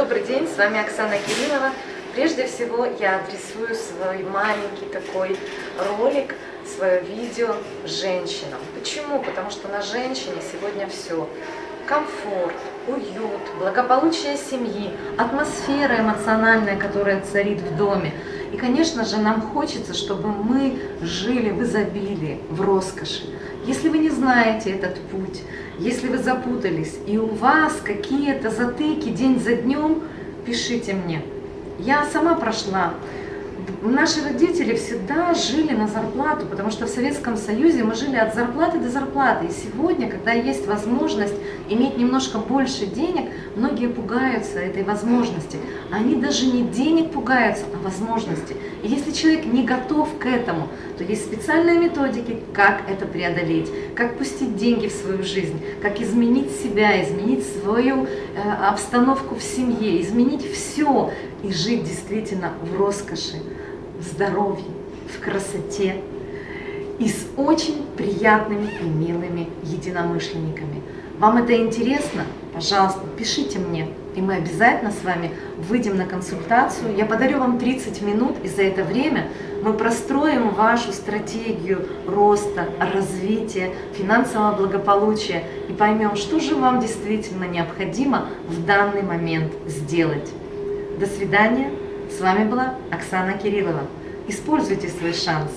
Добрый день, с вами Оксана Кириллова. Прежде всего я адресую свой маленький такой ролик, свое видео женщинам. Почему? Потому что на женщине сегодня все. Комфорт, уют, благополучие семьи, атмосфера эмоциональная, которая царит в доме. И, конечно же, нам хочется, чтобы мы жили в изобилии, в роскоши. Если вы не знаете этот путь, если вы запутались, и у вас какие-то затыки день за днем, пишите мне. Я сама прошла Наши родители всегда жили на зарплату, потому что в Советском Союзе мы жили от зарплаты до зарплаты. И сегодня, когда есть возможность иметь немножко больше денег, многие пугаются этой возможности. Они даже не денег пугаются, а возможности. И если человек не готов к этому, то есть специальные методики, как это преодолеть, как пустить деньги в свою жизнь, как изменить себя, изменить свою э, обстановку в семье, изменить все и жить действительно в роскоши здоровье, в красоте и с очень приятными и милыми единомышленниками. Вам это интересно? Пожалуйста, пишите мне, и мы обязательно с вами выйдем на консультацию. Я подарю вам 30 минут, и за это время мы простроим вашу стратегию роста, развития, финансового благополучия и поймем, что же вам действительно необходимо в данный момент сделать. До свидания. С вами была Оксана Кириллова. Используйте свой шанс.